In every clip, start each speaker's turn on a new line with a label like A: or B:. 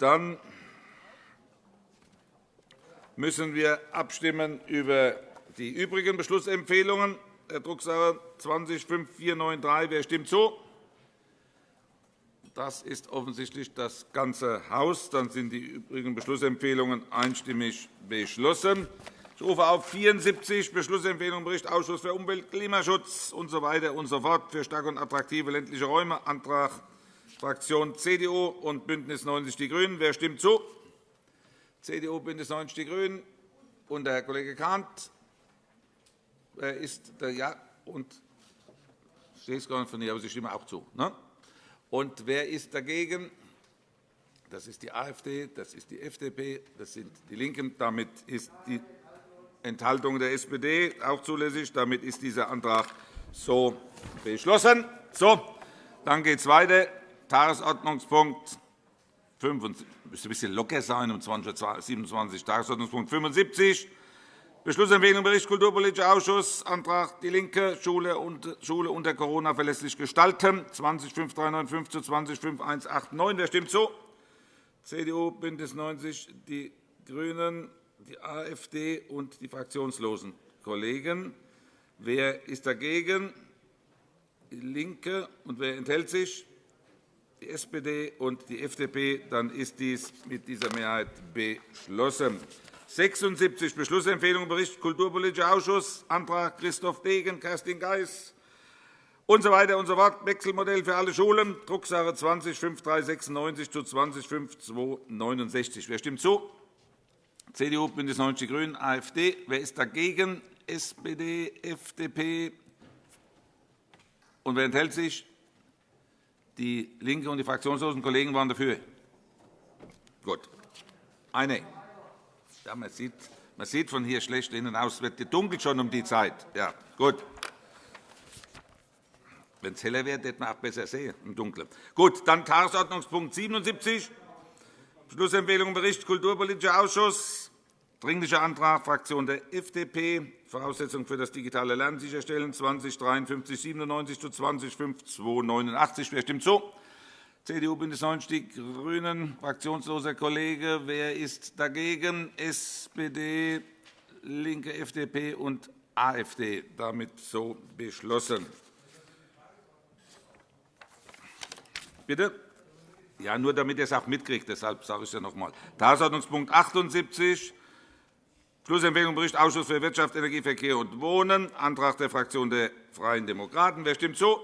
A: Dann müssen wir abstimmen über die übrigen Beschlussempfehlungen. Drucksache 20-5493. Wer stimmt zu? Das ist offensichtlich das ganze Haus. Dann sind die übrigen Beschlussempfehlungen einstimmig beschlossen. Ich rufe auf 74 Beschlussempfehlungen Bericht Ausschuss für Umwelt, Klimaschutz usw. So und so fort für starke und attraktive ländliche Räume. Antrag Fraktion CDU und BÜNDNIS 90 die GRÜNEN. Wer stimmt zu? CDU, BÜNDNIS 90 die GRÜNEN und der Kollege Kahnt. Wer ist der Ja und ich sehe es gar nicht von hier, aber Sie stimmen auch zu. Ne? Und wer ist dagegen? Das ist die AfD, das ist die FDP, das sind die LINKEN. Damit ist die Enthaltung der SPD auch zulässig. Damit ist dieser Antrag so beschlossen. So, dann geht es weiter. Tagesordnungspunkt 25. Müsste ein bisschen locker sein um 20.27 Tagesordnungspunkt 75. Beschlussempfehlung Bericht Kulturpolitischer Ausschuss, Antrag DIE LINKE, Schule, unter Corona verlässlich gestalten, 205395 zu 205189. Wer stimmt zu? CDU, BÜNDNIS 90 die GRÜNEN, die AfD und die fraktionslosen Kollegen. Wer ist dagegen? DIE LINKE. Und wer enthält sich? Die SPD und die FDP. Dann ist dies mit dieser Mehrheit beschlossen. 76 Beschlussempfehlung Bericht Kulturpolitischer Ausschuss, Antrag Christoph Degen, Kerstin Geis und so weiter und so fort. Wechselmodell für alle Schulen, Drucksache 20 5396 zu 20 5269. Wer stimmt zu? CDU, BÜNDNIS 90 die GRÜNEN, AfD. Wer ist dagegen? SPD, FDP. Und wer enthält sich? Die LINKE und die fraktionslosen Kollegen waren dafür. Gut. Eine. Ja, man, sieht, man sieht von hier schlecht innen aus. Es wird dunkel schon um die Zeit. Ja, gut. Wenn es heller wird, hätte man auch besser sehen im Dunkeln. Gut, dann Tagesordnungspunkt 77, Beschlussempfehlung Bericht Kulturpolitischer Ausschuss, Dringlicher Antrag Fraktion der FDP, Voraussetzungen für das digitale Lernen sicherstellen, 2053 97 zu 20 5289. Wer stimmt zu? CDU, BÜNDNIS 90 die GRÜNEN, fraktionsloser Kollege. Wer ist dagegen? SPD, LINKE, FDP und AfD. Damit so beschlossen. Bitte? Ja, nur damit ihr es auch mitkriegt. Deshalb sage ich es ja noch einmal. Tagesordnungspunkt 78, Schlussempfehlung Bericht Ausschuss für Wirtschaft, Energie, Verkehr und Wohnen, Antrag der Fraktion der Freien Demokraten. Wer stimmt zu?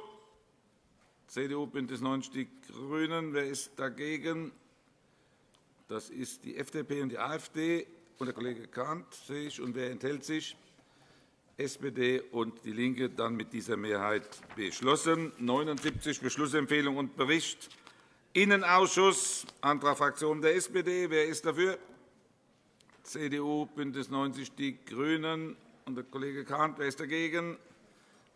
A: CDU, BÜNDNIS 90 die GRÜNEN. Wer ist dagegen? Das ist die FDP und die AfD und der Kollege Kahnt, sehe ich. Und wer enthält sich? SPD und DIE LINKE. Dann mit dieser Mehrheit beschlossen. 79 Beschlussempfehlung und Bericht Innenausschuss, Antrag Fraktion der SPD. Wer ist dafür? CDU, BÜNDNIS 90 die GRÜNEN und der Kollege Kahnt. Wer ist dagegen?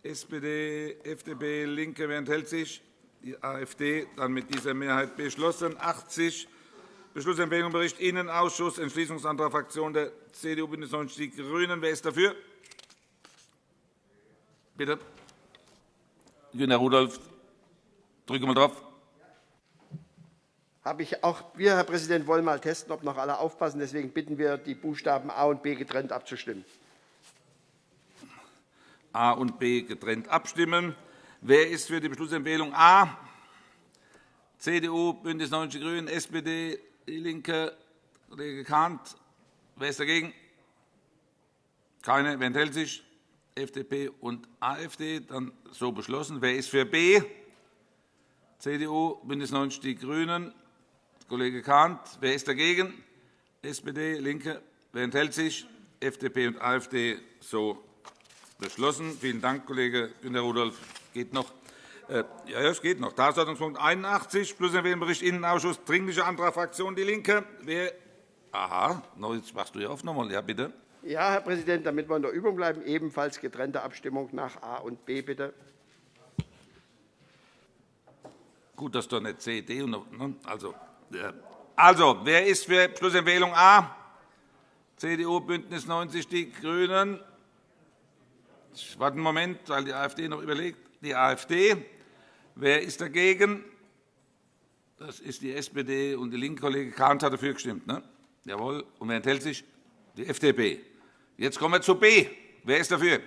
A: SPD, FDP, LINKE. Wer enthält sich? Die AfD. Dann mit dieser Mehrheit beschlossen. 80 Beschlussempfehlung Bericht Innenausschuss, Entschließungsantrag Fraktion der CDU, BÜNDNIS 90 die GRÜNEN. Wer ist dafür? Bitte. Günter Rudolph, drücke mal drauf.
B: Habe ich auch wir, Herr Präsident, wollen mal testen, ob noch alle aufpassen. Deswegen bitten wir, die Buchstaben A und B getrennt abzustimmen.
A: A und B getrennt abstimmen. Wer ist für die Beschlussempfehlung A? CDU, BÜNDNIS 90 die GRÜNEN, SPD, DIE LINKE, Kollege Kahnt. Wer ist dagegen? Keine. Wer enthält sich? FDP und AfD. Dann so beschlossen. Wer ist für B? CDU, BÜNDNIS 90 die GRÜNEN, Kollege Kahnt. Wer ist dagegen? SPD, LINKE. Wer enthält sich? FDP und AfD. So beschlossen. Vielen Dank, Kollege Günter Rudolph. Geht noch. Äh, ja, es geht noch. Tagesordnungspunkt 81, Bericht Innenausschuss, Dringlicher Antrag Fraktion DIE LINKE. Wer Aha, jetzt machst du ja auf nochmal. Ja, bitte.
B: Ja, Herr Präsident, damit wir in der Übung bleiben, ebenfalls getrennte Abstimmung nach A und B, bitte.
A: Gut, dass du nicht C, D und ne? also, also, wer ist für Beschlussempfehlung A? CDU, BÜNDNIS 90 die GRÜNEN. Ich warte einen Moment, weil die AfD noch überlegt. Die AfD. Wer ist dagegen? Das ist die SPD und die linke Kollege Kahnt hat dafür gestimmt. Ne? Jawohl. Und wer enthält sich? Die FDP. Jetzt kommen wir zu B. Wer ist dafür?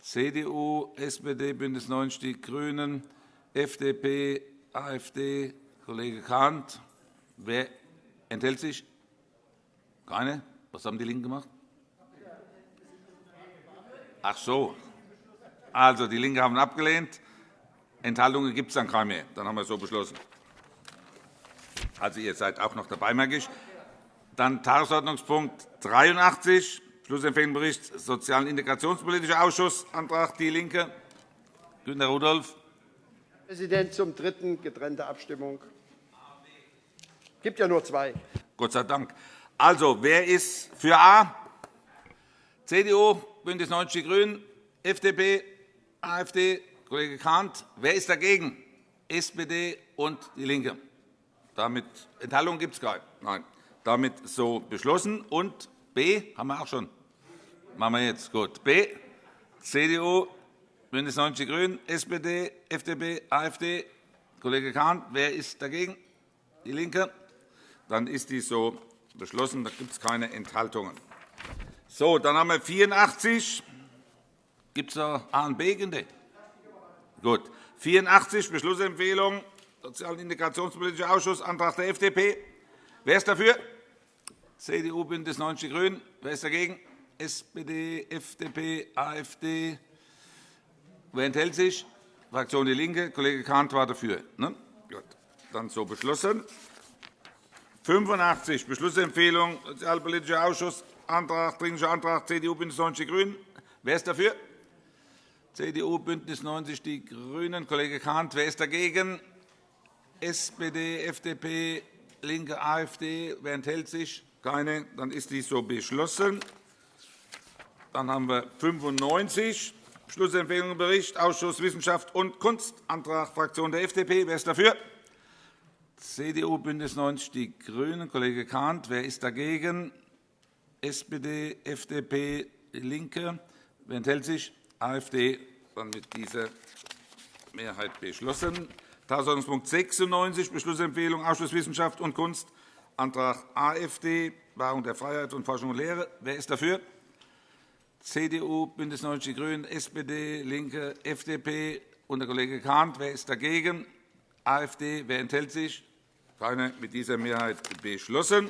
A: CDU, SPD, BÜNDNIS 90 die GRÜNEN, FDP, AfD, Kollege Kahnt. Wer enthält sich? Keine? Was haben die LINKEN gemacht? Ach so. Also, die LINKE haben abgelehnt. Enthaltungen gibt es dann keine mehr. Dann haben wir es so beschlossen. Also, ihr seid auch noch dabei, merke ich. Dann Tagesordnungspunkt 83, Schlussempfehlung Bericht Sozial- und Integrationspolitischer Ausschuss, Antrag DIE LINKE. Günter Rudolph.
B: Präsident, zum dritten getrennte Abstimmung. Es gibt ja nur zwei.
A: Gott sei Dank. Also, wer ist für A? CDU, BÜNDNIS 90 die GRÜNEN, FDP, AfD, Kollege Kahnt. Wer ist dagegen? SPD und DIE LINKE. Damit Enthaltungen gibt es keine. Nein. Damit so beschlossen. Und B haben wir auch schon. Machen wir jetzt. Gut. B. CDU, BÜNDNIS 90 die GRÜNEN, SPD, FDP, AfD. Kollege Kahn, wer ist dagegen? DIE LINKE. Dann ist dies so beschlossen. Da gibt es keine Enthaltungen. So, dann haben wir 84. Gibt es da A und B? Gut. 84 Beschlussempfehlung Sozial- und Integrationspolitischer Ausschuss, Antrag der FDP. Wer ist dafür? CDU, BÜNDNIS 90 die GRÜNEN. Wer ist dagegen? SPD, FDP, AfD. Wer enthält sich? Fraktion DIE LINKE. Kollege Kahnt war dafür. Ne? Gut. Dann so beschlossen. 85 Beschlussempfehlung Sozialpolitischer Ausschuss, Antrag, Dringlicher Antrag CDU, BÜNDNIS 90 die GRÜNEN. Wer ist dafür? CDU, BÜNDNIS 90 die GRÜNEN. Kollege Kahnt. Wer ist dagegen? SPD, FDP, LINKE, AfD. Wer enthält sich? Keine. Dann ist dies so beschlossen. Dann haben wir 95 Beschlussempfehlung im Bericht Ausschuss Wissenschaft und Kunst, Antrag Fraktion der FDP. Wer ist dafür? CDU, BÜNDNIS 90 die GRÜNEN. Kollege Kahnt. Wer ist dagegen? SPD, FDP, LINKE. Wer enthält sich? AfD. Dann mit dieser Mehrheit beschlossen. Tagesordnungspunkt 96, Beschlussempfehlung Ausschuss Wissenschaft und Kunst, Antrag AfD, Wahrung der Freiheit und Forschung und Lehre. Wer ist dafür? CDU, BÜNDNIS 90 die GRÜNEN, SPD, LINKE, FDP und der Kollege Kahnt. Wer ist dagegen? AfD. Wer enthält sich? Keine. Mit dieser Mehrheit beschlossen.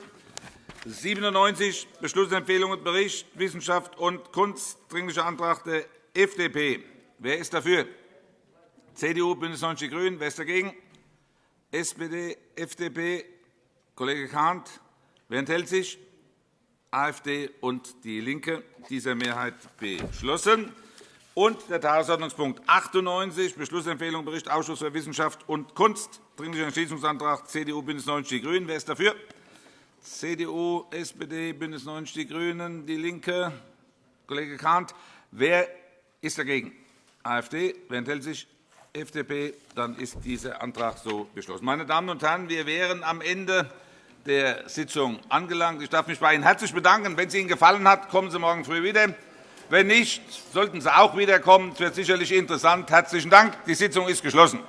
A: 97 Beschlussempfehlung und Bericht Wissenschaft und Kunst, Dringlicher Antrag der FDP. Wer ist dafür? CDU, BÜNDNIS 90 die GRÜNEN. Wer ist dagegen? SPD, FDP, Kollege Kahnt. Wer enthält sich? AfD und DIE LINKE. Dieser Mehrheit beschlossen. Und der Tagesordnungspunkt 98, Beschlussempfehlung Bericht Ausschuss für Wissenschaft und Kunst, Dringlicher Entschließungsantrag CDU, BÜNDNIS 90 die GRÜNEN. Wer ist dafür? CDU, SPD, BÜNDNIS 90 die GRÜNEN, DIE LINKE, Kollege Kahnt. Wer ist dagegen? AfD. Wer enthält sich? FDP. Dann ist dieser Antrag so beschlossen. Meine Damen und Herren, wir wären am Ende der Sitzung angelangt. Ich darf mich bei Ihnen herzlich bedanken. Wenn es Ihnen gefallen hat, kommen Sie morgen früh wieder. Wenn nicht, sollten Sie auch wiederkommen. Es wird sicherlich interessant. Herzlichen Dank. Die Sitzung ist geschlossen.